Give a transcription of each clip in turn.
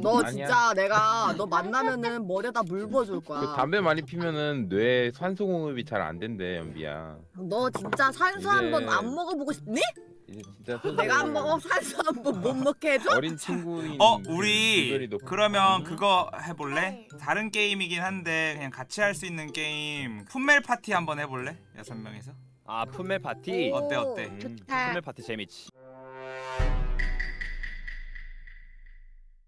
너 아니야. 진짜 내가 너 만나면은 머리에다 물 부어줄 거야. 그 담배 많이 피면은 뇌 산소 공급이 잘 안 된대 연비야. 너 진짜 한번 이제- 안 먹어보고 싶니? 이제 진짜 내가 한번 산소 한번 못 먹게 해줘? 어린 친구인 어그 우리 그러면 그거 해볼래? 다른 게임이긴 한데 그냥 같이 할 수 있는 게임 Pummel Party 한번 해볼래? 여섯 명이서 아 Pummel Party. 오, 어때, 어때? 음. 좋다. Pummel Party 재밌지.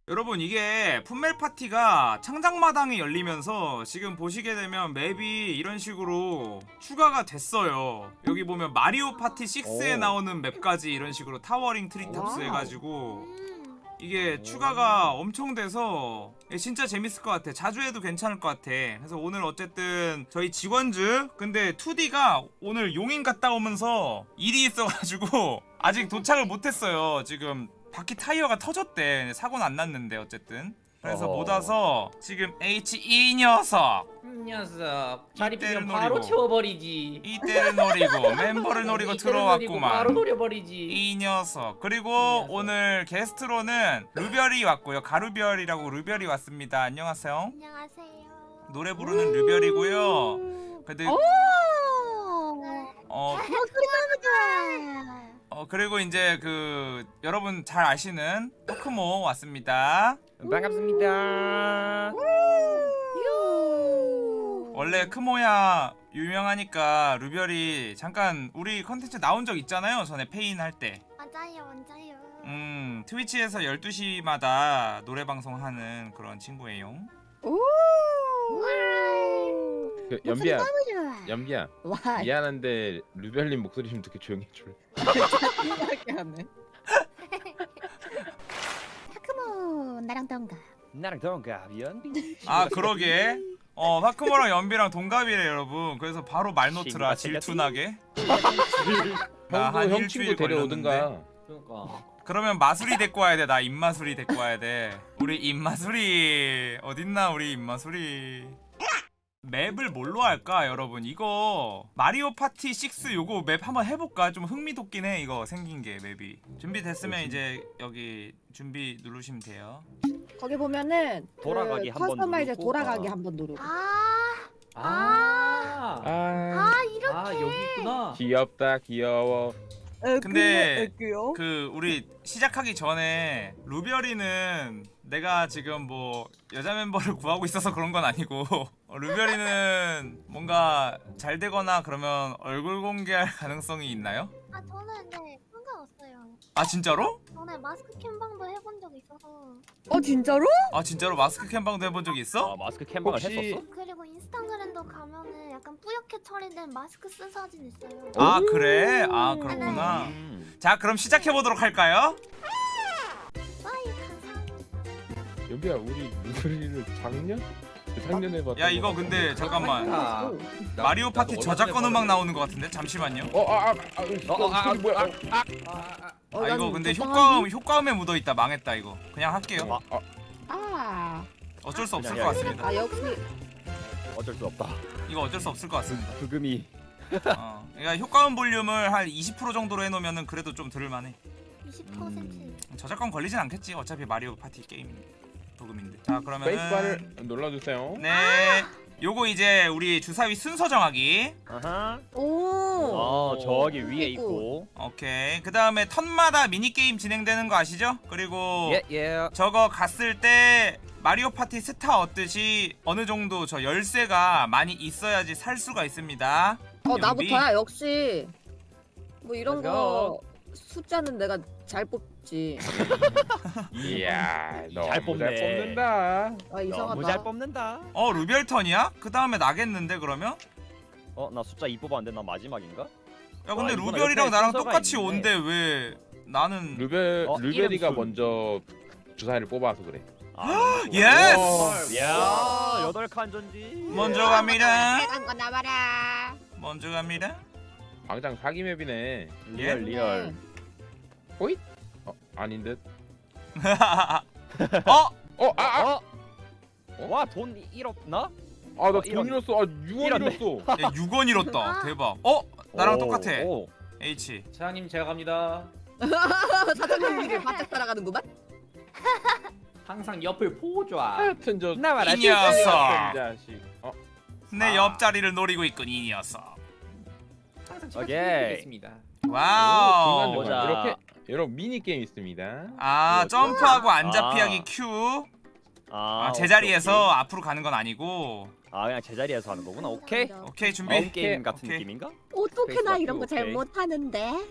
여러분 이게 Pummel Party가 창작마당이 열리면서 지금 보시게 되면 맵이 이런 식으로 추가가 됐어요 여기 보면 마리오 파티 6에 오. 나오는 맵까지 이런 식으로 Towering Treetops. 해가지고 음. 이게 오. 추가가 엄청 돼서 진짜 재밌을 것 같아 자주 해도 괜찮을 것 같아 그래서 오늘 어쨌든 저희 직원즈 근데 2D가 오늘 용인 갔다 오면서 일이 있어가지고 아직 도착을 못했어요 지금 바퀴 타이어가 터졌대. 사고는 안 났는데 어쨌든. 그래서. 못 와서 지금 H2 녀석. 음, 녀석. 자리 이때를 비면 바로 노리고. 치워버리지. 이때를 노리고 멤버를 노리고 노리고 바로 들어왔구만. 노려버리지. 이 녀석. 그리고 녀석. 오늘 게스트로는 루별이 왔고요. 가루별이라고 루별이 왔습니다. 안녕하세요. 안녕하세요. 노래 부르는 루별이고요. 근데 오. 어, 목소리 너무 좋아. 어 그리고 이제 그 여러분 잘 아시는 토크모 왔습니다. 반갑습니다. 원래 크모야 유명하니까 루별이 잠깐 우리 컨텐츠 나온 적 있잖아요 전에 페인 할 때. 맞아요, 맞아요. 음 트위치에서 12시마다 노래 방송하는 그런 친구예요 그 연비야. 연비야 와, 미안한데 루별님 목소리 좀 듣게 조용히 해줄래? 이상하게 하네. 타크모 나랑 동갑. 나랑 동갑 연비. 아 그러게 어 파크모랑 연비랑 동갑이래 여러분 그래서 바로 말노트라 질투나게 나한 형 일주일 데려오든가. 그러니까 그러면 마술이 데리고 와야 돼. 나 입마술이 데리고 와야 돼. 우리 입마술이 어딨나 우리 입마술이. 맵을 뭘로 할까 여러분? 이거 마리오 파티 6 요거 맵 한번 해볼까? 좀 흥미돋긴 해 이거 생긴 게 맵이. 준비됐으면 이제 여기 준비 누르시면 돼요. 거기 보면은 돌아가기 그 한번 customize 누르고, 돌아가기 어. 한번 누르고. 아, 아, 아. 아 이렇게. 아 여기 있구나. 귀엽다 귀여워. 근데 그 우리 시작하기 전에 루별이는 내가 지금 뭐 여자 멤버를 구하고 있어서 그런 건 아니고 어, 루별이는 뭔가 잘 되거나 그러면 얼굴 공개할 가능성이 있나요? 아 저는 네 상관없어요. 아 진짜로? 전에 마스크 캠방도 해본 적 있어서 어 진짜로? 아 진짜로 마스크 캠방도 해본 적이 있어? 아 마스크 캠방을 혹시- 했었어? 그리고 인스타그램도 가면은 약간 뿌옇게 처리된 마스크 쓴 사진 있어요. 아 그래? 아 그렇구나 음. 자 그럼 시작해보도록 할까요? 와이 감사합니다. 연비야 우리 루별이를 작년? 작년에 봤. 야 이거 근데 잠깐만. 아, 마리오 파티 저작권 음악 나오는 것 같은데? 잠시만요. 어아아 아, 아, 어, 아, 소리 뭐야? 아, 아, 어, 아난 이거 근데? 효과음 효과음에 묻어있다. 망했다 이거. 그냥 할게요. 아, 아, 어쩔 수 없을 것 같습니다. 아 역시. 어쩔 수 없다. 이거 어쩔 수 없을 것 같습니다. 브금이. 어. 그러니까 효과음 볼륨을 한 20% 정도로 해놓으면 그래도 좀 들을만해. 20%. 저작권 걸리진 않겠지 어차피 마리오 파티 게임 브금인데 자 스페이스바를 그러면은 눌러주세요. 네 요거 이제 우리 주사위 순서 정하기 아하. 오. 어 저기 위에 있고. 오케이 그 다음에 턴마다 미니게임 진행되는 거 아시죠? 그리고 예 예. 저거 갔을 때 마리오 파티 스타 얻듯이 어느 정도 저 열쇠가 많이 있어야지 살 수가 있습니다 어 연비. 나부터야 역시. 뭐 이런 거 숫자는 내가 잘 뽑지. 이야 너무 잘잘 뽑네. 뽑는다. 아 이상하다. 너무 잘 뽑는다. 어 루별 턴이야? 그 다음에 나겠는데 그러면? 어 나 숫자 2 뽑았는데 나 마지막인가? 야 근데 아, 옆에 나랑 똑같이. 온데 왜 나는 루벨 어, 루벨이가 이름 순. 먼저 주사위를 뽑아서 그래. 아, 예스! 야 여덟 칸 전지. 먼저 갑니다 빨간 거 나와라. 먼저 갑니다 광장 사기 맵이네. 리얼 리얼. 어 아닌 듯. 어? 어 아 아. 어? 와돈 잃었나? 아나 어, 돈 이런- 잃었어. 아 6원 이런데. 잃었어. 야 6원 잃었다 대박 어? 나랑 오, 똑같아 오. H 사장님 제가 갑니다 사장님 길을 바짝 따라가는구만. 항상 옆을 보좌. 하여튼 저 나와라 이 녀석. 어? 내 아. 옆자리를 노리고 있군 이 녀석 항상 오케이. 준비되겠습니다. 와우. 중간 이렇게 이런 미니 게임 있습니다. 아 점프하고 앉아 아. 피하기 Q 아, 아, 제자리에서 앞으로 가는 건 아니고 오케이. 아 그냥 제자리에서 하는 거구나. 오케이. 오케이 준비 게임 게임 같은 오케이. 느낌인가? 어떻게 나 이런 거 오케이. 잘 못하는데?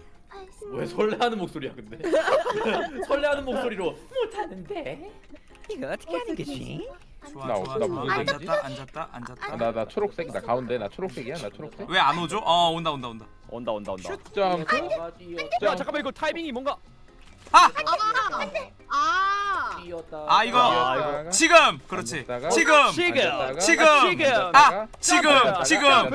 왜 설레하는 목소리야 근데? 설레하는 목소리로 못하는데. 이거 어떻게 하는 거지? 좋아 나- 좋아 나 좋아. 무슨 앉았다 앉았다 앉았다. 나 나 초록색이다 가운데 나 초록색이야? 나 초록색. 왜 안 오죠? 어 온다 온다 온다. 온다 온다 온다. 뛰어. 야 잠깐만 이거 타이밍이 뭔가 아! 아. 아, 이거- 아, 이거. 지금! 그렇지. 앉았다가? 지금! 지금! 지금! 지금! 아! 지금! 앉았다가, 지금!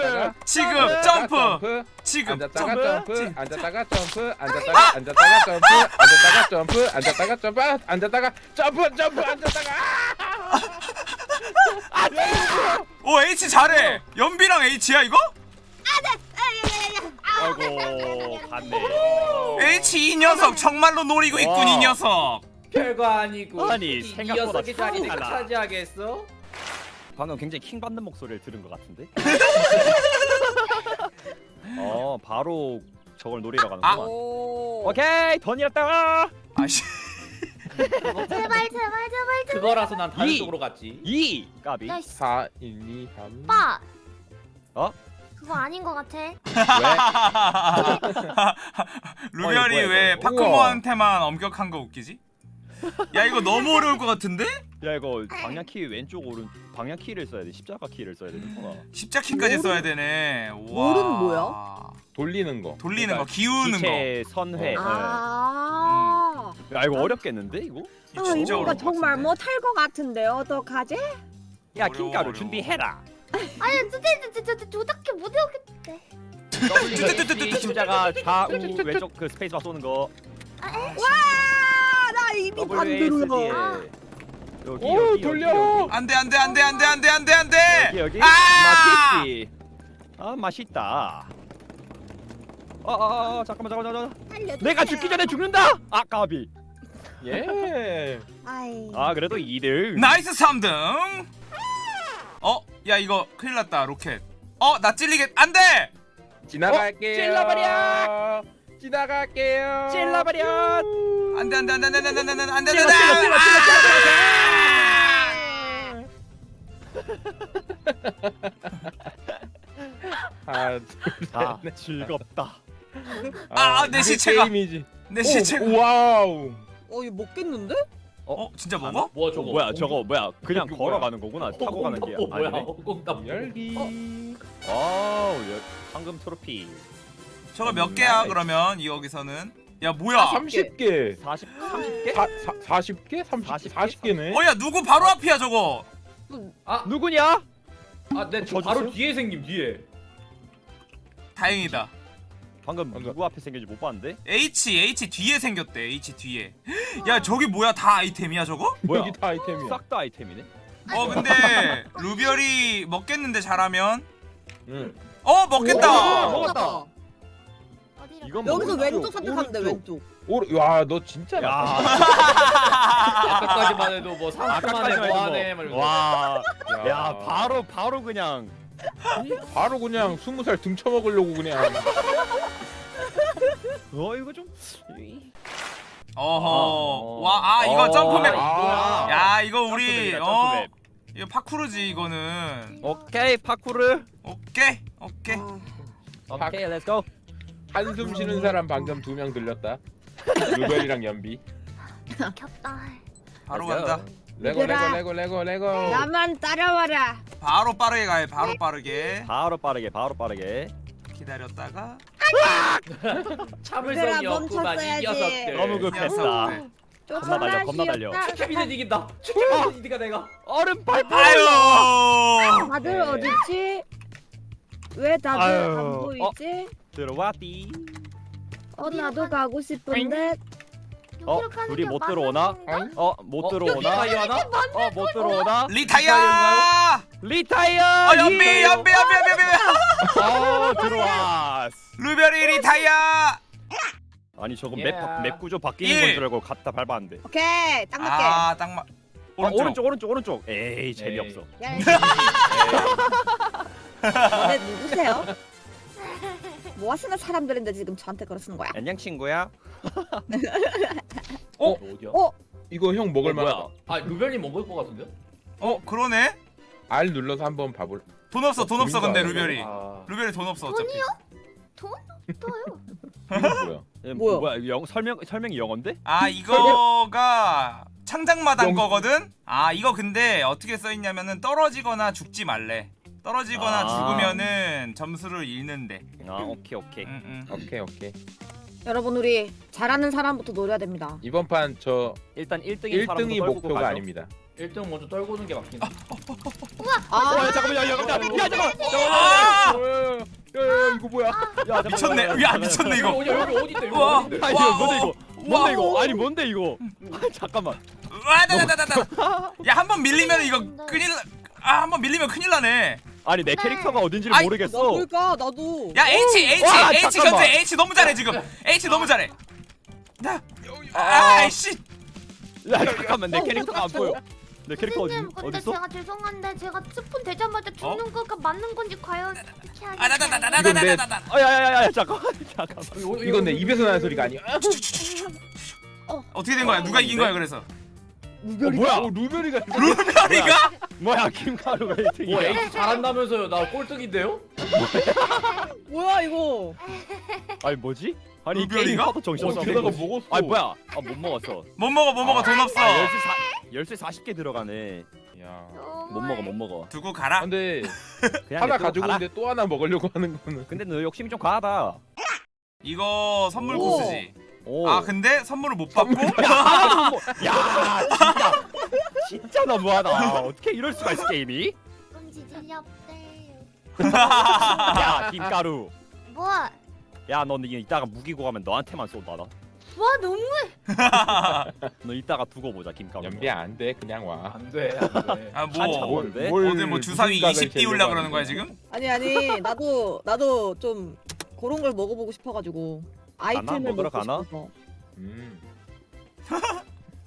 지금! 점프! 지금! 앉았다가 점프! 앉았다가 점프? 앉았다가 앉았다가 점프? 앉았다가 점프? 앉았다가 점프? 아, 앉았다가 점프? 점프? 앉았다가 오 H 잘해 연비랑 H야 이거? 아이고 갔네. H 이 녀석 정말로 노리고 있군 와. 이 녀석 별거 아니고. 아니, 이 생각보다 녀석의 자리 내가 달라. 차지하겠어? 방금 굉장히 킹 받는 목소리를 들은 것 같은데. 어 바로 저걸 노리러 아. 가는구만. 오. 오케이 던이었다. 아씨 제발 제발 제발 그거라서 난 다른 이. 쪽으로 갔지. 이 까비. 야씨 4 1 2 3 오빠 어? 그거 아닌 거 같아 왜? 루별이 왜. 파크모한테만 엄격한 거 웃기지? 야 이거 너무 어려울 것 같은데? 야 이거 방향 키 왼쪽 오른 방향 키를 써야 돼. 십자가 키를 써야 되는구나. 십자키까지 써야 되네 와. roll은 뭐야? 돌리는 거 돌리는 거 그러니까 기우는 거 기체 선회. 어. 네. 아, 야 이거 어렵겠는데 이거? 아 진짜 이거 정말? 못할 것 같은데 어떡하지? 야 어려워, 킹가루 어려워. 준비해라. 아니 진짜 진짜 진짜 조작해 못 외우겠대 W 십자가 좌우 왼쪽 그 스페이스바 쏘는 거. 와, WASD 반대로야. 에 아. 여기 오 여기 돌려 여기 안돼 안돼 안돼 안돼 안돼 안돼 안돼 여기 여기 아! 맛있지. 아 맛있다. 아 아 아, 잠깐만 잠깐만 잠깐만. 살려주세요. 내가 죽기 전에 죽는다. 아 까비. 예 아이. 아 그래도 2등. nice 3등 어? 야 이거 큰일 났다 로켓 어? 나 찔리겠 안돼! 지나갈게요 찔러버려! 지나갈게요 찔러버려. 안돼 안돼 안돼 안돼 안돼 안돼 안돼 안돼 찔러, 찔러, 찔러, 찔러, 하나 아 즐겁다. 아, 아, 내 이게 시체가. 게임이지 내 오, 시체가 와우 어 이거 먹겠는데? 어? 진짜 먹어? 뭐 어, 저거? 뭐야 저거 뭐야 그냥 이거 걸어가는 거구나 타고 가는 게 어, 뭐야? 아니네. 꽁답. 열기 여- 황금 트로피 저거 몇 개야 그러면 이 여기서는 야 뭐야 아, 30개 40 30개? 사, 사, 40개? 30, 40개? 40개네 어야 누구 바로 앞이야 저거 누구냐? 아, 내 저 바로? 뒤에 생김 뒤에. 다행이다 방금 방금. 누구 앞에 생긴지 못 봤는데? H H 뒤에 생겼대 H 뒤에 야 저기 뭐야 다 아이템이야 저거? 뭐야? 여기 다 아이템이야 싹 다 아이템이네. 어 근데 루별이 먹겠는데 잘하면 응. 어 먹겠다 오, 먹었다. 이건? 여기서 오른쪽, 왼쪽 선택하면 돼 오른쪽. 왼쪽. 오, 와너 진짜 야, 아까까지만 해도 뭐 3초 만에 아까까지만 뭐하네 막 해도 이러면서. 와, 야, 야 바로 바로 그냥 바로 그냥 20살 등쳐먹으려고 그냥 어 이거 좀 어허 와아 이거 어, 점프map 아. 야 이거 우리 점프map이다, 어 점프map. 이거 parkour지 이거는 오케이 파쿠르. 오케이 오케이 아, 오케이 let's go. 한숨 쉬는 사람 방금 두 명 들렸다 루벨이랑 연비 겹다 바로 Let's go. 간다 let's go 얘들아. 레고 레고 레고 레고 나만 따라와라. 바로 빠르게 가요 바로 빠르게 바로 빠르게 바로 빠르게. 기다렸다가 참을성이 얘들아, 없구만 이 멈췄어야지. 녀석들. 너무 급했다. 녀석들. 겁나 달려, 겁나 달려. 캡틴은 이긴다. 캡틴은 이기가 내가. 얼음 발표. 아유 다들 네. 어딨지? 왜 다들 아유, 안 보이지? 들어왔디. 어, 나도 가고 싶은데 어 둘이 게못 들어오나? 어 못 들어오나? 리타이어 하나? 어 못 들어오나? 리타이어 리타이어. 어 연비 연비 연비 연비 연비 어 들어왔. 루별이 리타이어 아니 저거 예. 맵, 맵 구조 바뀌는 일. 건줄 알고 갔다 밟았는데 오케이 딱 맞게. 아딱 맞. 오른쪽. 오른쪽 오른쪽 오른쪽. 에이 재미없어. 야, 너네 누구세요? 뭐 하시는 사람들인데 지금 저한테 그러시는 거야? 안녕 친구야. 어? 어디야? 어? 이거 형 먹을 어, 뭐야? 만하다 아 루벨님 먹을 것 같은데? 어 그러네. R 눌러서 한번 봐볼 돈 없어 돈 없어 근데 루별이. 아, 루별이 돈 없어 어차피. 돈? 또요? 이거 뭐야 예, 뭐야? 뭐야 이거 영 설명 설명이 영어인데? 아 이거가 창작마당 영- 거거든. 아 이거 근데 어떻게 써 있냐면은 떨어지거나 죽지 말래. 떨어지거나 아. 죽으면은 점수를 잃는데. 아 오케이 오케이. 응, 응. 오케이 오케이 여러분 우리 잘하는 사람부터 노려야 됩니다. 이번 판 저 일단 1등인 1등이 목표가 아닙니다 1등 먼저 떨고는 게 맞긴 해. 아, 어, 야, 잠깐만 야, 야, 야, 야, 잠깐만. 아! 야야 야 이거 뭐야 야, 잠깐만, 미쳤네. 야, 야 잠깐만. 미쳤네 이거. 여기 여기 어디 있대? 여기. 어디 있대? 이거 뭔데 이거? 와. 뭔데 이거? 아니 뭔데 이거? 아, 잠깐만. 와다다다다다. 야한 번 밀리면 이거 큰일. 나- 아 한 번 밀리면 큰일 나네. 아니 내 네. 캐릭터가 어딘지를 아이, 모르겠어. 나 그러니까 나도. 야 H H 와, H 잠깐만. 현재 H 너무 잘해 지금. H 너무 잘해. 나. 아이씨. 야 잠깐만 내 어, 캐릭터가 안 보여. 내 캐릭터 어디 선생님 근데 어디 있어? 제가 죄송한데 제가 스폰 되자마자 죽는 거가 맞는 건지 과연 이렇게 하겠어요? 아다다다다다다다다. 아야야야야 잠깐만 잠깐만. 여기, 여기, 이건 내 입에서 나는. 소리가 아니야 어떻게 된 거야? 누가 이긴 거야 그래서? 어, 뭐야? 오 루별이가 루별이가? 뭐야 김가루가 와 1등이야. H 잘한다면서요? 나 꼴등인데요? 뭐야 이거? 아니 뭐지? 아니 이 루별이가? 게임 하도 정신 어 없어. 게다가 먹었어 아니 뭐야? 아 못 먹었어. 못 먹어 못 먹어 돈 없어. 아, 열쇠 사 열쇠 40개 들어가네. 야 못 먹어 못 먹어. 두고 가라. 근데 그냥 하나 냅두고 가지고 가라. 있는데 또 하나 먹으려고 하는 거는 근데 너 욕심이 좀 과하다. 이거 선물 오. 코스지. 오. 아 근데 선물을 못 받고 야 진짜 진짜 너무하다. 어떻게 이럴 수가 있어 게임이? 그럼 지질이 없대요 야 김가루. 뭐? 야너 이따가 무기고 가면 너한테만 쏜다 나. 와 너무해 너 이따가 두고 보자 김가루. 연비야 안돼 그냥 와 안돼 안돼. 아 한참 뭐? 오늘 뭐 주사위 무슨 각을 20 띄우려 그러는 거야 지금? 아니 아니 나도 나도 좀 그런 걸 먹어보고 싶어가지고 아이템을 먹으러 가나? 싶어서. 음.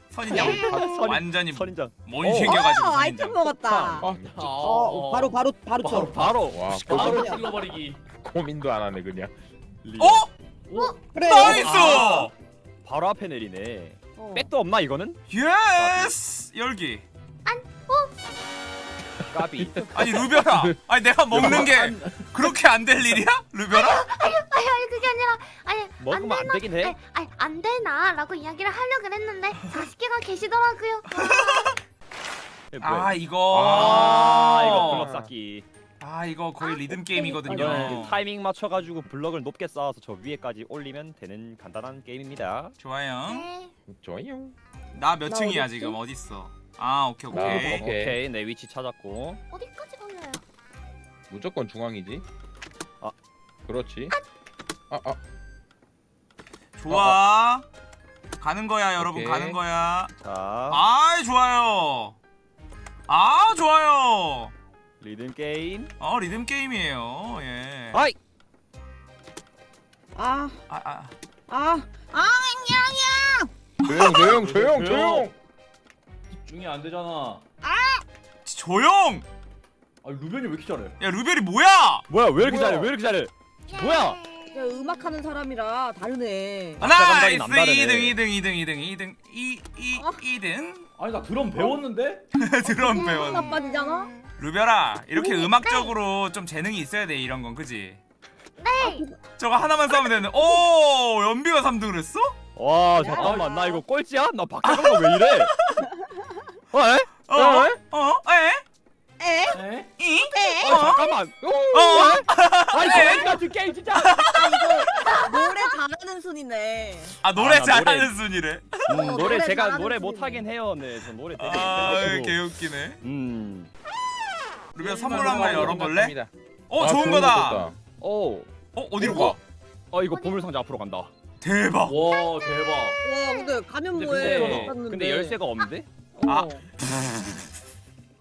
선인장 선인- 완전히 선인장. 못 어. 생겨가지고 아 아이템 선인장. 먹었다. 아 어, 어, 바로 바로 바로 쳐. 바로 바로. 와 바로 찔러버리기. 고민도 안 하네 그냥 어? 그래. 나이스! 아. 바로 앞에 내리네. 어. 백도 없나 이거는? 예스! 열기. 까비. 아니 루별아. 아니 내가 먹는 게 그렇게 안 될 일이야? 루별아? 아니 아니 그게 아니라 아니 먹으면 안 되긴 해. 아니, 아니 안 되나라고 이야기를 하려고 그랬는데 40개가 계시더라고요 아 이거. 아 이거 블럭 쌓기. 아 이거 거의 리듬 이거는 게임이거든요. 타이밍 맞춰가지고 블럭을 높게 쌓아서 저 위에까지 올리면 되는 간단한 게임입니다. 좋아요. 네 좋아요 나몇나 층이야? 지금 어딨어? 아 오케이 나 오케이. 오케이. 오케이 내 위치 찾았고. 어디까지 걸려요? 무조건 중앙이지 아. 그렇지 아 아 좋아. 가는 거야 여러분 오케이. 가는 거야. 자 아 좋아요. 아 좋아요. 리듬 게임. 어 리듬 게임이에요. 예. 아이 아, 아, 아. 아, 아, 조용 조용 조용 조용. 조용 집 중이 안 되잖아. 조용. 아 루벤이 왜 이렇게 잘해? 야 루벨이 뭐야? 뭐야 왜 이렇게 뭐야? 잘해 왜 이렇게 잘해? 뭐야? 야, 음악 하는 사람이라 다르네. 하나 감각이 나이스 남다르네. 2등 2등 2등 2등 2등 2 2 어? 2등 아니 나 드럼 배웠는데? 드럼 배웠. 하나 빠지잖아. 루별아 이렇게 음악적으로 좀 재능이 있어야 돼 이런 건 그지? 네 저거 하나만 싸우면 되는데 오 연비가 3등을 했어? 와 잠깐만 나 이거 꼴찌야? 나 박자가 왜 이래? 어? 에? 어? 어? 어? 에? 에? 에? 이? 어 잠깐만 어? 아니 저기 같은 게임 진짜 아 노래 잘하는 순이네. 아 노래 아, 나 잘하는 노래- 순이래 음, 노래 노래 제가 아, 노래. 못하긴 해요 네 저 노래 되게 아. 개웃기네 음 루비야 선물 한 번 열어볼래? 어 아, 좋은 거다. 오. 어 어디로 가? 어 이거 보물 상자 앞으로 간다. 대박. 와 대박. 와 근데 가면 뭐해? 근데. 근데 열쇠가 없는데? 아. 어.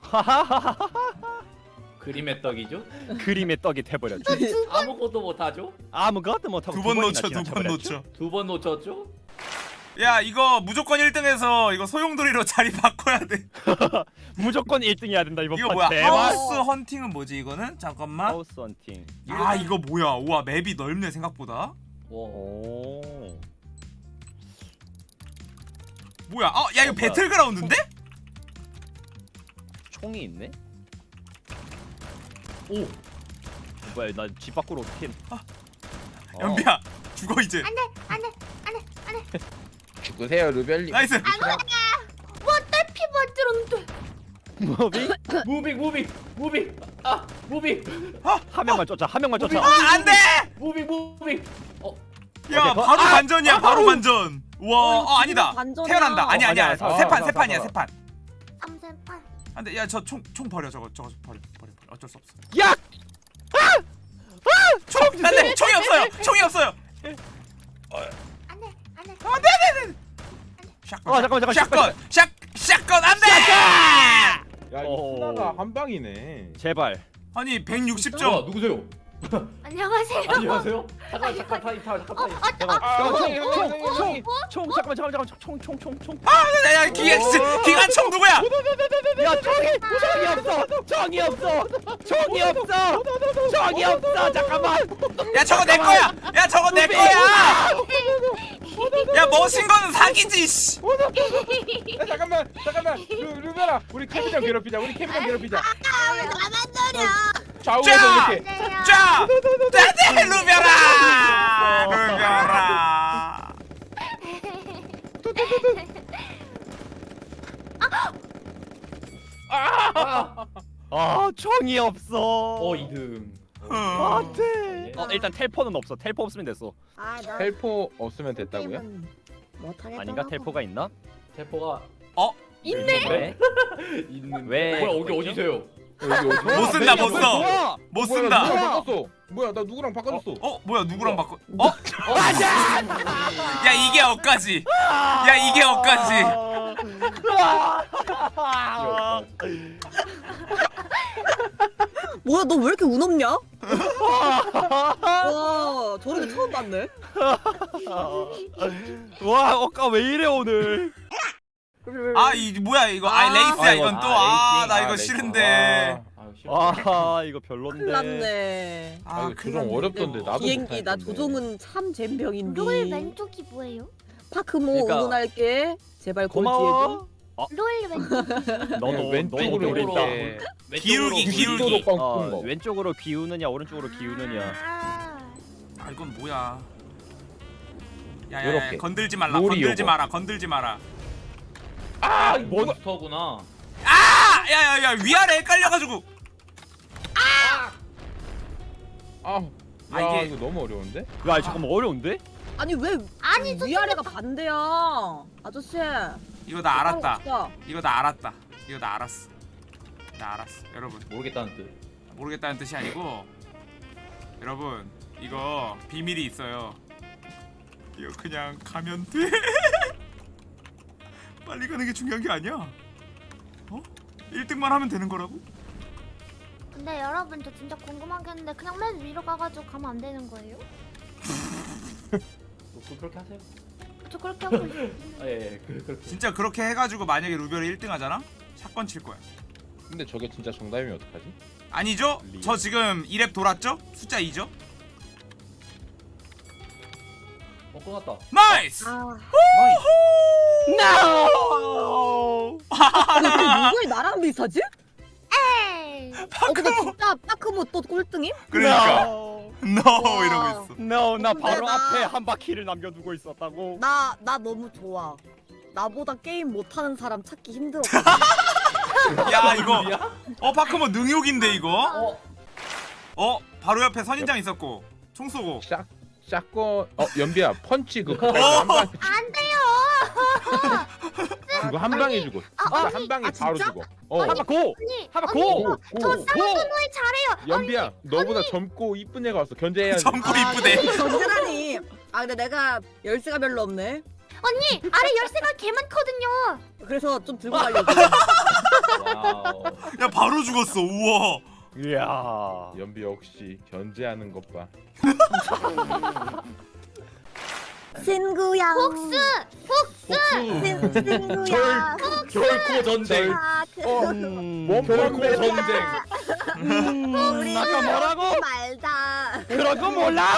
그림의 떡이죠? 그림의 떡이 돼버렸지. 아무것도 못하죠? 아무것도 못하고 두 번 놓쳐 두 번. 놓쳐. 두 번 놓쳤죠? 야 이거 무조건 1등해서 이거 소용돌이로 자리 바꿔야 돼 무조건 1등 해야 된다 이번 이거 판 뭐야 대박 하우스 헌팅은 뭐지 이거는? 잠깐만 하우스 헌팅 아 이거 뭐야 우와 맵이 넓네 생각보다 와. 오 뭐야 어 야 이거 어. 배틀그라운드인데? 총이 있네 오. 뭐야 나 집 밖으로 어떻게 어. 연비야 죽어 이제 안돼 안돼 안돼 죽으세요 루벨님 나이스 피 만들었는데 뭐비 무빙 무빙 무빙. 아 무빙. 한 명만 쫓아 한 명만 쫓아 아 안돼 moving moving. 어. 야 오케이, 바로 아! 반전이야 바로 반전 와 어, 어 아니다. 반전이야. 태어난다. 아니 아니야 아니야, 사- 세판 사- 세판이야 사- 세판. 삼세판. 안돼 야저 총 총 버려 저거 저거 버려 버려 버려. 어쩔 수 없어. 야! 총 안돼! 총이 없어요! 총이 없어요! 안돼 안돼. shotgun 어, 잠깐만, 잠깐만, shotgun! shot shotgun 안돼! 야 이거 어. 스나가 한 방이네. 제발. 아니 와 160점. 누구세요? 안녕하세요 안녕하세요. 잠깐 잠깐 타임 타임 잠깐. 잠깐 아, 잠깐 형님, 형님, 형님, 총총 형님. 총 잠깐만 잠깐만 총총총총 야 기관 기관총 누구야 야 총이 총이 없어 총이 없어 총이 없어 총이 없어 잠깐만 야 저거 내 거야 야 저거 내 거야 야 멋진 거는 사기지 씨 야, 잠깐만 잠깐만 루, 루벨아 우리 캐비전 괴롭히자 우리 캐비전 괴롭히자 나만 노려 좌우에서 자! 이렇게. 자! 짜대 루벼라! 루벼라! 아. 아 총이 없어. 어 2등. 안돼. 어, 어 일단 텔포는 없어. 텔포 없으면 됐어. 아, 나 텔포 없으면 됐다고요? 아닌가? 텔포가 있나? 대포가 있네. 왜? 있는. 왜? 뭐야 여기 어디세요? 못 쓴다 못 써. 뭐야? 못 뭐야, 쓴다 나 누구랑 바꿨어 뭐야 나 누구랑 바꿔줬어 어 뭐야 누구랑 바꿔 어? 야 이게 억까지 야 이게 억까지 아. 뭐야 너 왜 이렇게 운 없냐? 와 저런 거 처음 봤네. 와 어까 왜 이래 오늘 아 이 뭐야 이거 아 아. 레이스야 아, 이건 또 아, 아나 아, 이거 레이스. 싫은데. 아 이거 별론데 났네. 아 조종. 어렵던데 나도 비행기 나. 조종은 참 잼병인데. 롤 왼쪽이 뭐예요? 파크모 그러니까- 응원할게. 제발. 고마워 롤 왼쪽이 너도 그냥 왼쪽으로 너도 노린다. 이렇게 기울기, 기울기. 90도로 꺾은 어, 거 왼쪽으로 기우느냐 오른쪽으로 기우느냐 아, 아 이건 뭐야 야야야. 건들지 말라 건들지. 마라 건들지 마라 아 몬스터구나. 아 야야야 위아래 헷갈려가지고 아, 아, 야 이게- 이거 너무 어려운데? 야 잠깐만 어려운데 아니 왜 아니 저 위아래가 반대야? 아저씨. 이거 나 알았다. 이거 나 알았다 이거 나 알았어 나 알았어 여러분 모르겠다는 뜻. 모르겠다는 뜻이 아니고 여러분 이거 비밀이 있어요 이거 그냥 가면 돼 빨리 가는 게 중요한 게 아니야 어? 1등만 하면 되는 거라고? 근데 여러분 저 진짜 궁금한 게 있는데 그냥 맨 위로 가가지고 가면 안 되는 거예요? 뭐, 그- 그렇게 하세요. 저 그렇게 하고 있어요. 아, 예, 예, 그, 그렇게. 진짜 그렇게 해가지고 만약에 루별이 1등 하잖아? shotgun 칠 거야 근데 저게 진짜 정답이면 어떡하지? 아니죠? real. 저 지금 2 lap 돌았죠? 숫자 2죠? 어 끝났다. nice! 아, 근 데 누구의 나랑 비슷하지? 에이 어 근데 진짜 파크모 또 꼴등임? 그러니까 No NO 와. 이러고 있어 No 나 바로 나- 앞에 한 바퀴를 남겨두고 있었다고 나 나 너무 좋아. 나보다 게임 못하는 사람 찾기 힘들어. 야 이거 야? 어 파크모 능욕인데 이거? 어. 어? 바로 옆에 선인장 있었고 총 쏘고 샷 샷건 어 연비야 펀치 그거 어. 한 방, 안 돼요. 그거 한 방에 죽어 아, 진짜 언니, 한 방에 아, 바로 진짜? 죽어 어 한바 고! 언니 언니, 고! 고! 저 고! 쌍둥이 잘해요. 연비야 너보다 젊고 이쁜 애가 왔어 견제해야지 점프 이쁘대 견제라니. 아 근데 내가 열쇠가 별로 없네. 언니 아래 열쇠가 개 많거든요. 그래서 좀 들고 가려고. 야 바로 죽었어 우와 이야 연비 역시 견제하는 것 봐 친구야. 복수! 친- 친구야. 결코 전쟁. 아, 그, 음, 결코 전쟁. 음, 우리 아까 뭐라고? 말다. 그런 거 몰라?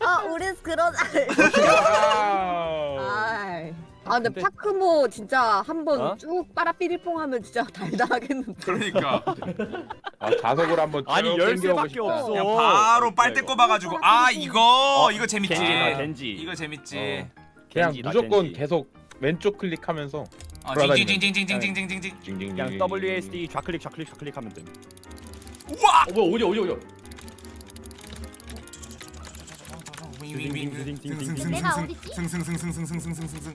어, 우리 그런. 아 근데 파크모 진짜 한번 어? 쭉 빠라삐리뽕 하면 진짜 달달하겠는데. 그러니까 아, 자석을 한번 쭉 아니 열쇠밖에. 없어. 그냥 바로 빨대 꼽아가지고 아 이거 이거 재밌지. 겐지. 이거 재밌지. 그냥 겐지다, 무조건 겐지. 계속 왼쪽 클릭하면서 어, 돌아다니는 징징징징징징징징징. 징징징. 그냥 WASD 좌클릭 좌클릭 좌클릭 하면 돼. 우와! 어, 뭐야, 오려, 오려, 오려. 내가 어디지? 승승승승승승승승승승승승승승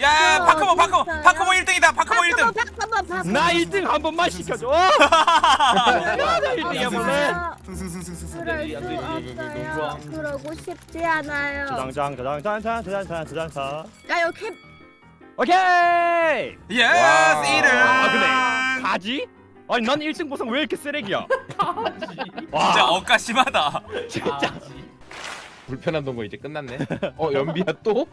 야 파크모 파크모 파크모 1등이다 파크모 1등 잠깐만 봐봐 나 1등 한 번만 시켜줘. 나 1등 해볼래? 그럴 수 없어요 그러고 싶지 않아요 저장장 저장장 저장장 저장장. 야 여기 캠. 오케이. yes 와. 1등 아 근데 가지? 아니 난 1등 보상 왜 이렇게 쓰레기야? 진짜 와 억까 심하다 진짜. 불편한 동거 이제 끝났네. 어 연비야 또?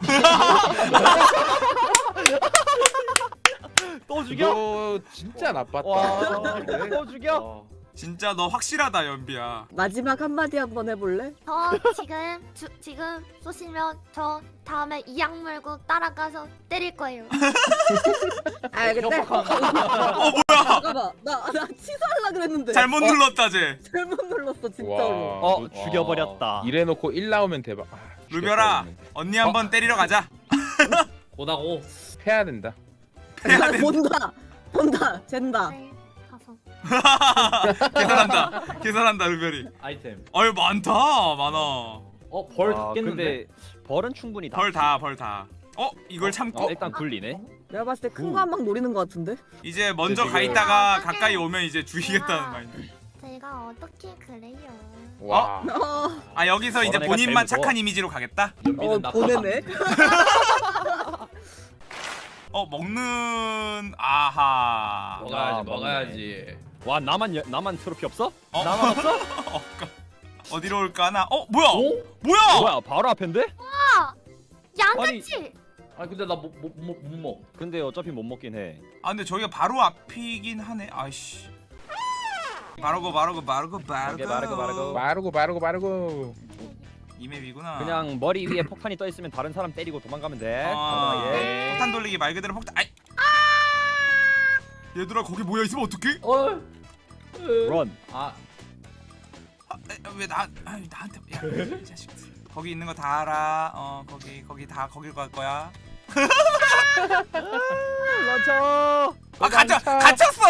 또 죽여? 너 진짜 나빴다. 와, 또 죽여? 어. 진짜 너 확실하다 연비야 마지막 한마디 한번 해볼래? 저 지금 주, 지금 쏘시면 저 다음에 이악 물고 따라가서 때릴 거예요 아 근데 어 뭐야 잠깐만 나나 취소하려 그랬는데 잘못 눌렀다 쟤 잘못 눌렀어 진짜로. 와. 어 죽여버렸다. 이래놓고 1 나오면 대박. 아, 루별아 언니 한번 때리러 가자. 했는데. 패야 된다. 해야 돼 본다 본다 젠다. 네 계산한다 계산한다 루별이 아이템. 어이 많다 많아 어, 벌 아, 겠는데 벌은 충분히 다. 벌 다 벌 다 어? 이걸 참고? 어, 일단 굴리네. 내가 봤을 때 큰 거 한 방 노리는 거 같은데? 이제 먼저 가 있다가 가까이 오면 이제 죽이겠다는 마인드 제가 어떻게 그래요 와. 어, 아 여기서 이제 본인만. 착한 이미지로 가겠다? 어 보내네. 어 먹는 아하 먹어야지, 먹어야지. 와 나만 여- 나만 트로피 없어? 어? 나만 없어? 어, 어디로 올까나? 어 뭐야? 오? 뭐야? 뭐야 바로 앞인데? 양아치 아, 근데 나 못, 못, 못, 못 먹. 근데 어차피 못 먹긴 해. 아 근데 저기가 바로 앞이긴 하네 아이씨 바르고 바르고 바르고 바르고 바르고, 바르고. 마르고 마르고 마르고. 이 맵이구나 그냥 머리 위에 폭탄이 떠 있으면 다른 사람 때리고 도망가면 돼. 아, 편하게. 폭탄 돌리기 말 그대로 폭탄 아이 얘들아 거기 모여 있으면 어떡해? 어. 런. 아, 왜나 나한테 야 이 자식 거기 있는 거 다 알아 어 거기 거기 다 거길 갈 거야 런쳐. 아 갇혀 갇혔어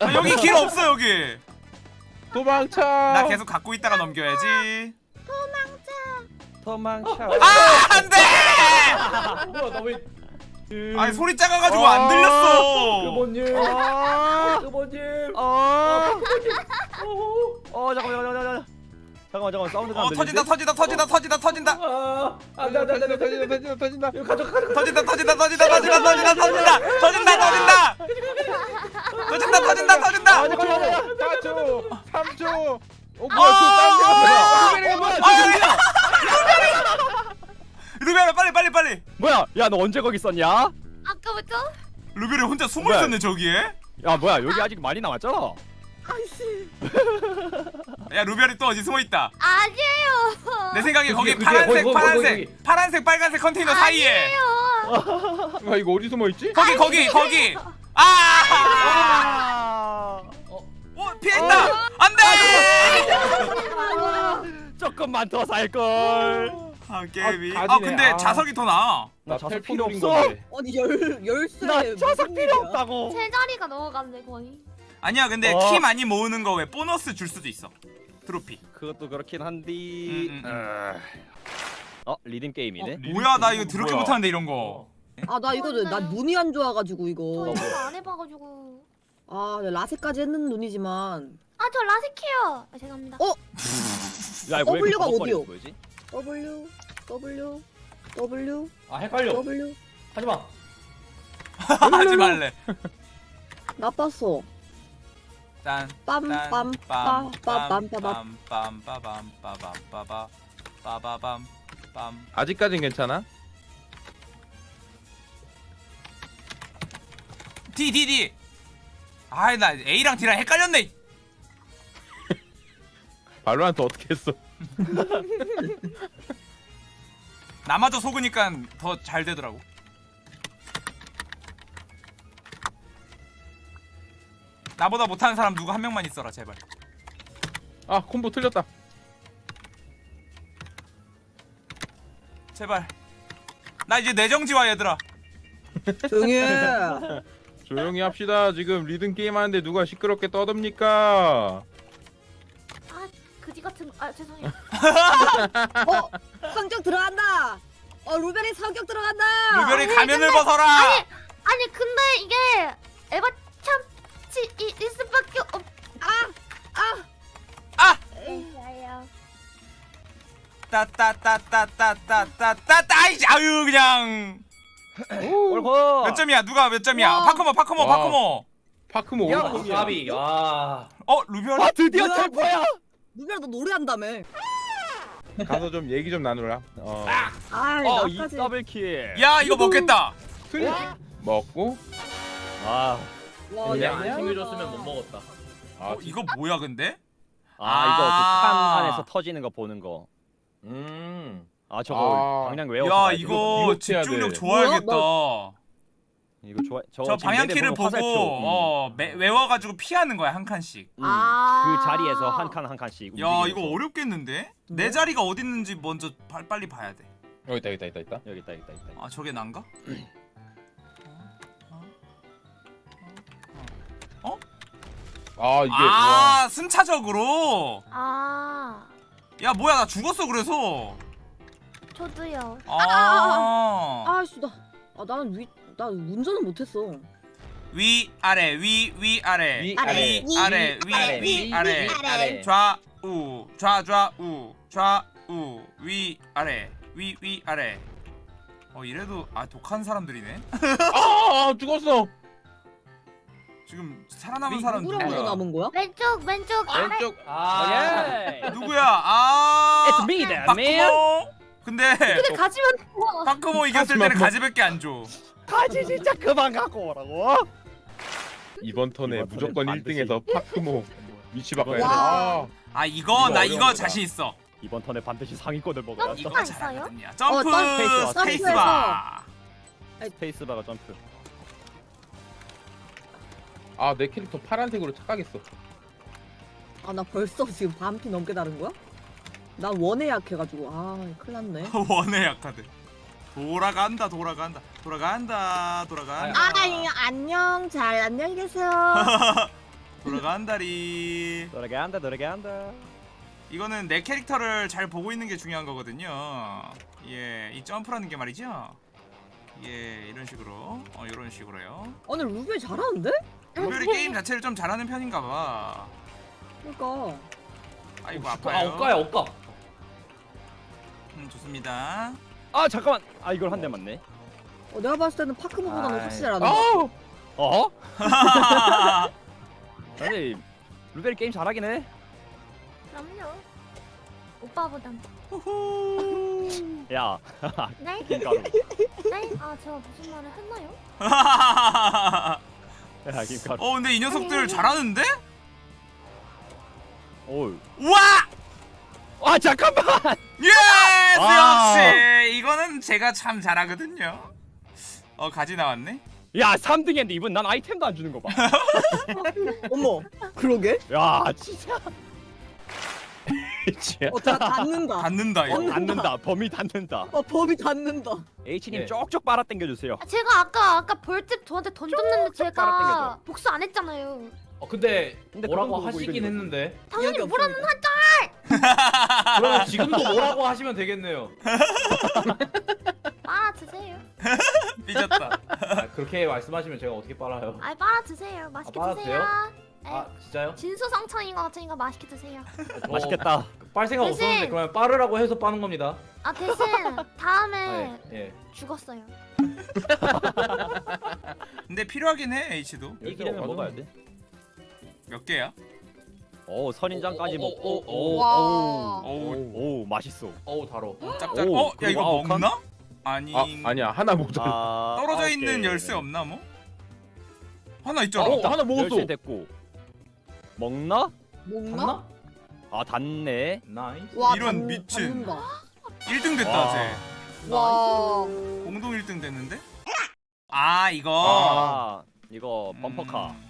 아, 여기 길 없어 여기 도망쳐. 나 계속 갖고 있다가 넘겨야지 도망쳐. 아 안돼 뭐야, 나 왜. 아니 소리 작아가지고 안 들렸어. 그모님. 아, 그모님. 아, 어, 잠깐만, 잠깐만, 잠깐만. 잠깐만, 잠깐만. 사운드 어, 터진다, 터진다, 터진다, 터진다, 터진다. 아, 안 돼, 안 돼, 안 돼, 터진다, 터진다, 터진다. 가져, 가져. 터진다, 터진다, 터진다, 터진다, 터진다, 터진다, 터진다, 터진다. 터진다, 터진다, 터진다. 4초, 3초. 어, 뭐야, 또 다른 데가 뭐야? 아, 뭐야? 루비야 빨리 빨리 빨리 뭐야? 야 너 언제 거기 있었냐? 아까부터 루비를 혼자 숨어 뭐야? 있었네 저기에 야 뭐야 여기 아직 많이 남았잖아. 아이씨. 야 루비알이 또 어디 숨어 있다 아니에요 내 생각에 거기 그게, 파란색 거기, 거기, 파란색 거기. 파란색 빨간색 컨테이너 사이에 와 이거 어디 숨어 있지? 거기 거기 거기 아 아. 어, 피했다 안돼 조금만 더 살 걸. 아 게임이 아, 아. 근데 아. 자석이 더 나아 나 나 자석 필요 없어. 아니 열 열쇠. 나 자석 필요? 없다고. 세 자리가 넘어갔네 거의 아니야 근데 어. 키 많이 모으는 거 왜 보너스 줄 수도 있어 트로피 그것도 그렇긴 한디. 음, 음, 어 리듬 게임이네. 뭐야 나 이거 드럽게 뭐야? 못하는데 이런 거 아 나 이거 나 눈이 안 좋아가지고 저 이거. 이거 안 해봐가지고. 아 라세까지 했는 눈이지만 아 저 라섹해요. 아, 죄송합니다. 어? 야 W가 어디요? W W W 아 헷갈려 W 하지마 하지 말래. 나빴어. 딴. 빰빰빰빰빰빰빰. 빰빰빰빰빰빰빰빰 빠바밤 빰. 아직까진 괜찮아? D D D. 아이 나 A랑 D랑 헷갈렸네. 발로한테 어떻게 했어? 나마저 속으니까 더 잘 되더라고. 나보다 못하는 사람 누구 한 명만 있어라 제발. 아 콤보 틀렸다. 제발. 나 이제 내정지와 얘들아. 조용히 해. 조용히 합시다. 지금 리듬 게임 하는데 누가 시끄럽게 떠듭니까? 아 그지 같은. 아 죄송해요. 어 성격 들어간다. 어 루벨이 성격 들어간다. 루별이 아니, 가면을 근데- 벗어라. 아니 아니 근데 이게 에바 참치 이- 일 수밖에 없. 아! 에이야. 따따따따따따따따따 아이씨 아유 그냥 옳고. 몇 점이야 누가 몇 점이야 와. 파크모 파크모 와. 파크모 파크모 야, 오른쪽이야. 가비 아어 루별 아 드디어? 템포야. 너 노래한다며. 가서 좀 얘기 좀 나누라. 어. 아 어, 이 나까지. 더블 킬. 야 이거 먹겠다 스윗 먹고 아, 와 그냥 야. 안 챙겨줬으면 못 먹었다 아 어, 이거 뭐야 근데 아 이거 아. 그칸 안에서 터지는 거 보는 거. 음. 아 저거 아. 방향 외워서. 야. 이거 집중력 돼. 좋아야겠다 이거 좋아. 저 지금 방향키를 보고 화살표. 음. 어 매- 외워가지고 피하는 거야 한 칸씩 음, 아. 그 자리에서 한 칸 한 칸씩. 야 움직이면서. 이거 어렵겠는데 내 자리가 어디 있는지 먼저 바- 빨리 봐야 여기 있다 여기 있다 여기 있다. 여기 있다 여기 있다 여기 있다. 돼아 저게 난가 아 이게 아 순차적으로 아 야 뭐야 나 죽었어 그래서 저도요. 아 아씨 나. 아 나는 위. 나 운전은 못했어. 위 아래 위 위 아래. 위, 아래. 위 아래 위 위 아래. 좌우. 좌좌우. 좌우. 위 아래. 위 위 아래. 어 이래도 아 독한 사람들이네. 아, 아 죽었어. 지금 살아남은 사람 누구야? 남은 거야? 왼쪽 왼쪽. 아래. 왼쪽. 아 오케이. 누구야? 아. It's me, man. 파크모? 근데 근데 가지면. 파크모 이겼을 때는 가지밖에 안줘 가지 진짜 그만 갖고 오라고. 이번 턴에 이번 무조건 반드시. 1등에서 파크모 위치 바꿔야 돼. 와. 아, 아 이거 이거 나 이거 자신 있어 이번 턴에 반드시 상위권을 먹어야 이거? 잘하거든요 점프 어, 점프, 스페이스바 스페이스바가 점프. 아, 내 캐릭터 파란색으로 착각했어. 아 나 벌써 지금 반피 넘게 다른 거야? 나 원에 약해가지고 아 큰일 났네. 원의 약하들 돌아간다 돌아간다. 돌아간다 돌아간다. 아 안녕 잘 안녕히 계세요. 돌아간다리. 노래게 한다. 이거는 내 캐릭터를 잘 보고 있는 게 중요한 거거든요. 예이 점프라는 게 말이죠. 예 이런 식으로. 어 이런 식으로요. 오늘 루벨 잘하는데? 루별이 게임 자체를 좀 잘하는 편인가 봐. 그러니까. 아이고 아 아파요. 엇가야 엇가 음 좋습니다 아 잠깐만. 아 이걸 한 대 맞네. 어, 내가 봤을 때는 파크모보다는 아이. 확실히 잘하는 거. 아, 어? 아니 루벨 게임 잘하긴 해. 그럼요. 오빠보단. 야 네? 김가루. 네? 아 제가 무슨 말을 했나요? 야 김가루. 어 근데 이 녀석들 잘하는데? 오. 우와! 아 잠깐만. yes 아. 역시 이거는 제가 참 잘하거든요 어 가지 나왔네 야 3등 했는데 이분 난 아이템도 안 주는 거 봐. 어머 그러게? 야 진짜. 진짜. 어다 닿는다. 닿는다 어, 닿는다. 범위 닿는다. 어 법이 닿는다. H님 예. 쪽쪽 빨아 당겨 주세요. 아, 제가 아까 아까 벌집 저한테 던졌는데 제가 깔아당겨줘. 복수 안 했잖아요. 어 근데 근데 뭐라고 그건 하시긴 했는데 당연히 뭐라는 없습니다. 그럼 지금도 뭐라고 하시면 되겠네요 빨아 드세요. 삐졌다. 아, 그렇게 말씀하시면 제가 어떻게 빨아요? 아이 빨아 드세요. 맛있게 아, 드세요. 돼요? 네. 아 진짜요? 진수성찬인 것 같으니까 맛있게 드세요. 저 맛있겠다. 빨 생각 대신- 없었는데 그러면 빠르라고 해서 빠는 겁니다. 아 대신 아, 다음에 예. 예. 죽었어요. 근데 필요하긴 해 H도. 이기려면 먹어야 돼. 몇 개야? 오 선인장까지 오, 오, 먹고. 오, 오, 와. 어우 오 맛있어. 어우 달어. 짭짭. 오, 어? 야 그리고 이거 아홉 칸? 먹나? 아니. 아 아니야 하나 모자라. 아, 떨어져 아홉 있는 개. 열쇠 없나 뭐? 하나 있잖아. 어 하나 먹었어. 열쇠 됐고. 먹나? 닿나? 아 닿네. nice. 와 이런 닿- 미친. 닿는다. 1등 됐다 와. 쟤. 와. 공동 1등 됐는데? 아 이거. 아 이거 범퍼카. 음,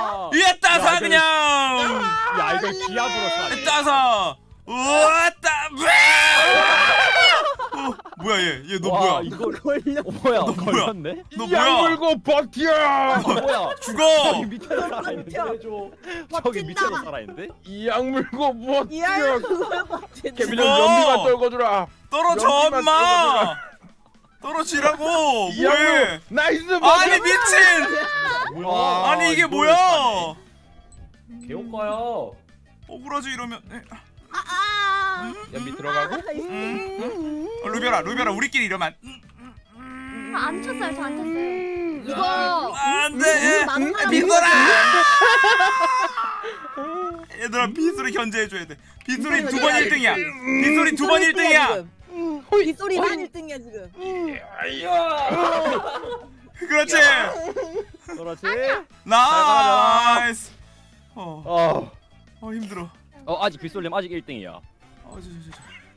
위에 따서 야, 그냥 야 이걸 기압으로 쏴. 따서 우왔다 어, 뭐야 얘 얘너 와, 뭐야 이걸 걸려. 어, 뭐야? 너? 걸렸네? 너약 뭐야 물고 버텨. 아, 뭐야? 죽어 저기 밑에서 살아있는데? 저기 밑에서 버틴다. 살아있는데? 약 물고. 케빈은 죽어. 연비만 떨궈주라. 떨어져 엄마 떨어지라고! 뭐해? 물. 나이스. 아니 미친! 뭐야? 아니 이게 뭐야? 개옥가요. 억울하지 이러면. 에, 아, 연비 들어가고. 음. 어, 루비라 루비라 우리끼리 이러면. 안- 아, 안 쳤어요. 저 안 쳤어요. 이거 안돼! 빗소라! 얘들아 빗소리 견제해줘야 돼. 빗소리 두 번 1등이야. 빗소리 두 번 1등이야 빗소리만 1등이야 지금. 그렇지 그렇지. nice 어, 어. 어 힘들어 어 아직 빗솔님 아직 1등이야. 어, 저, 저.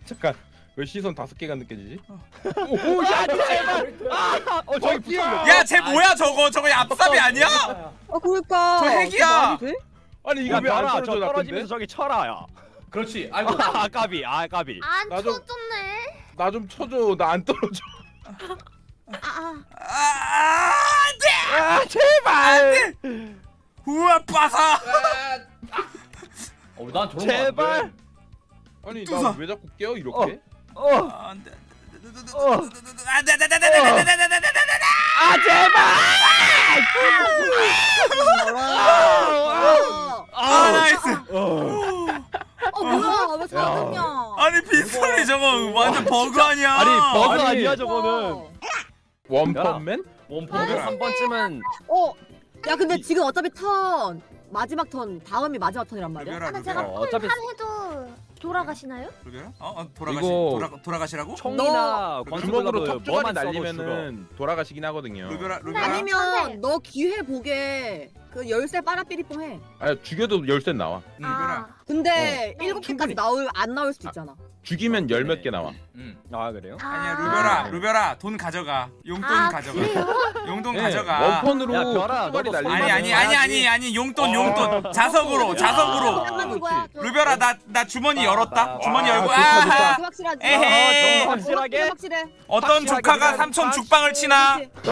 잠깐. 왜 시선 다섯 개가 느껴지지? 아 제발. 아, 어 저기 빗솔님. 야, 쟤 뭐야 저거? 저거 얍삽이 아니야? 어 그러니까. 저 핵이야. 돼? 아니 이거 야 왜안 떨어져 떨어지면서? 저기 쳐라야. 그렇지. 아이고. 아 까비 아 까비. 안나 쳐줬네. 나 좀 쳐줘. 나 안 떨어져. 아, 아, 안돼! 아, 제발! 안돼! 우와 빠사! 어, 난 저런 제발! 아니 나 왜 자꾸 깨어 이렇게? 어, 안돼. 안돼 아 제발! 아 nice. 어 뭐야 왜 사왔냐? 아니 빗소리 저거 완전 버그 아니야? 아니 버그 아니. 아니야 저거는. 원펀맨? 원펀맨 한 번쯤은 어. 야 근데 지금 어차피 턴 마지막 턴 다음이 마지막 턴이란 말이야. 루비라 제가 어, 어차피 한 해도 돌아가시나요? 루비라? 어, 어 돌아가시 이거- 돌아 돌아가시라고? 총이나 너 주먹으로 죽어. 날리면은 돌아가시긴 하거든요. 루비라 루비라. 아니면 너 기회 보게 그 열쇠 빨아삐리뽕 해. 아 죽여도 열쇠 나와. 루비라. 근데 어. 일곱 충분히. 개까지 나올 안 나올 수도 있잖아. 죽이면 열 몇 개 나와. 음. 아 그래요? 아니야 아. 루비라 루비라 돈 가져가 용돈 아, 가져가 그래요? 용돈 네, 가져가 원펀으로 야, 별아, 턱주머니 너도 날리면 아니 아니 아니 아니 아니 용돈 어. 용돈 자석으로 야. 자석으로. 루비라 나나 주머니 열었다 주머니 아, 열고 좋다, 아하 좋다. 그렇게 확실하지. 에헤이. 어, 확실하게? 확실해. 어떤 확실하게 조카가 그냥 삼촌 죽방을 치나 그렇지.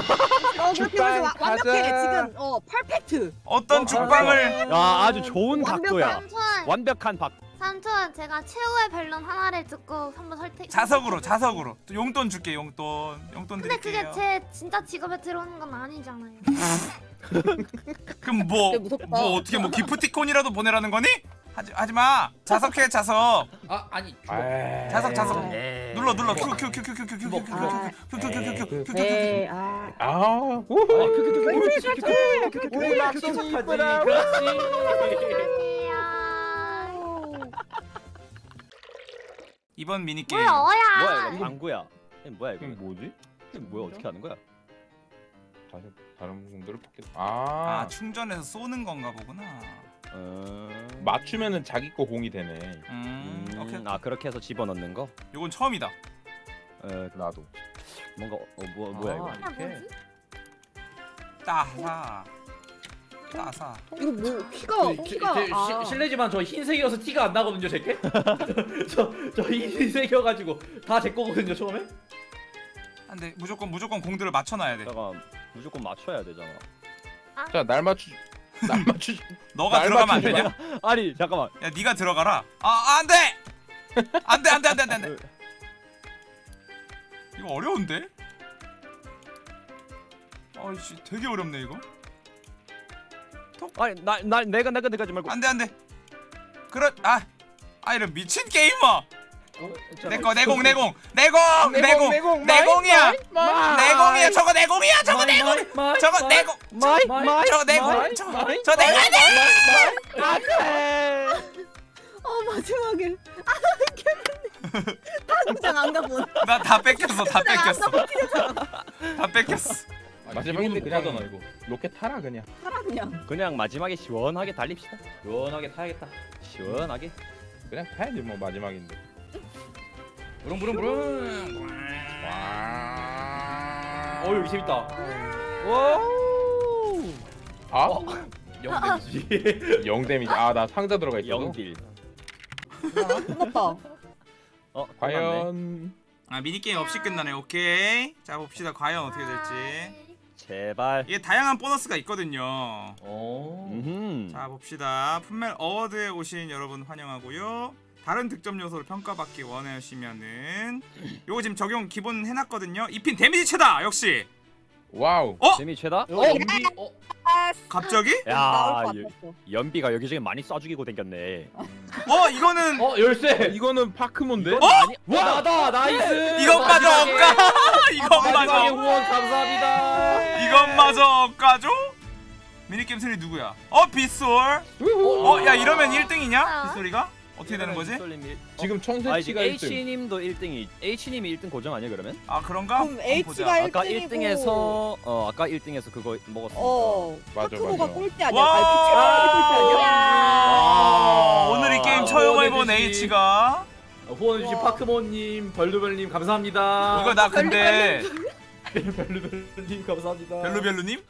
어 그렇게 와- 완벽해 가자. 지금 어 퍼펙트. 어떤 죽방을 야 아주 좋은 완벽한- 각도야. 삼촌, 완벽한 박. 삼촌 제가 최후의 변론 하나를 듣고 한번 설득. 자석으로 자석으로 또 용돈 줄게 용돈 용돈 근데 드릴게요 그게 제 진짜 직업에 들어오는 건 아니잖아요. 그럼 뭐. 뭐 어떻게 뭐 기프티콘이라도 보내라는 거니? 하지 하지 마 자석해 자석 아, 아니. 아, 자석 자석 에이. 눌러 눌러 큐 큐 큐 큐 큐 큐 큐 큐 큐 큐 큐 큐 큐큐큐큐 에이 아. 아, 우후. 이번 미니게임 뭐야 어야. 뭐야 이거 방구야. 뭐야 이거? 뭐지? 뭐야 어떻게 하는 거야? 다시 다른 분들을 뽑겠. 아 아, 충전해서 쏘는 건가 보구나 음. 맞추면은 자기 거 공이 되네. 음 오케이 음, 아 그렇게 해서 집어넣는 거? 요건 처음이다 에 나도. 뭔가 어 뭐, 뭐야 이거 아, 아 뭐지? 따사 따사. 이거 뭐 키가 그, 키가 제- 제- 아. 시- 실례지만 저 흰색이어서 티가 안 나거든요 제게? 저저 흰색이어가지고 다 제 거거든요 처음에? 안돼 무조건 무조건 공들을 맞춰놔야 돼. 잠깐 무조건 맞춰야 되잖아. 자, 날 맞추. 날 맞추. 너가 날 들어가면 안 되냐? 아니 잠깐만. 야 네가 들어가라. 아 안돼! 안돼 안돼 안돼 안돼 안돼. 이거 어려운데? 아이씨 되게 어렵네 이거 아니 나, 나 내가 내가 내가 하지 말고. 안돼 안돼. 그렇 아아 이런 미친 게이머 내거 내공 내공. 내공 내공 내공, 내공이야. 내공이야. 저거 내공이야. 저거 내공. 저거 내공. 마이 마이, 마이 저거 내공. 마이, 저- 마이, 저 내공 마이, 안돼. 어 마지막에. 아 개밌네. 당장 안 가본. 나다 뺏겼어 다 뺏겼어. 다 뺏겼어 마지막인데 그냥 못하잖아, 이거. 로켓 타라 그냥. 살아 그냥. 그냥 마지막에 시원하게 달립시다 시원하게 타야겠다 시원하게 그냥 타야지 뭐 마지막인데. 부릉부릉부릉 와. 어 여기 재밌다 Wow 아? 영데미지 영 데미지. 아, 나 상자 들어가 있어. 영딜 끝났다. 어 끝났네. 아 과연 미니게임 없이 끝나네 오케이 자 봅시다 과연 어떻게 될지 제발. 이게 다양한 보너스가 있거든요. 어음 자 봅시다. Pummel Award에 오신 여러분 환영하고요. 다른 득점 요소를 평가받기 원하시면은 요거 지금 적용 기본 해놨거든요. 이 핀 데미지 최다! 역시! Wow. 어? 재미 최다? 어 연비 어. 갑자기? 야. 연비가 여기저기 많이 쏴 죽이고 댕겼네. 어 이거는 어 열쇠. 이거는 파크몬데? 어? 와 나다 nice. 이것마저 마지막에- 없까? 마지막에 이것마저. 후원 감사합니다 이것마저 없까죠? 미니게임 승리 누구야? 어 빗솔 어 야 이러면 1등이냐? 빗솔이가? 어떻게 되는 거지? 지금 아 지금 청새치가 1등. H님도 1등이 H님이 1등 고정 아니야 그러면? 아 그런가? 그럼. H가 아까 1등이고 1등에서 어 아까 1등에서 그거 먹었으니까 어. 맞아, 파크모가 맞아. 꼴찌 아니야? 와! 아니야? 아, 오늘 이 게임 아, 처음 해본 H가 후원해주신 파크모님 별루별님 감사합니다 이거 나 근데 별루별루님 감사합니다 별루별루님?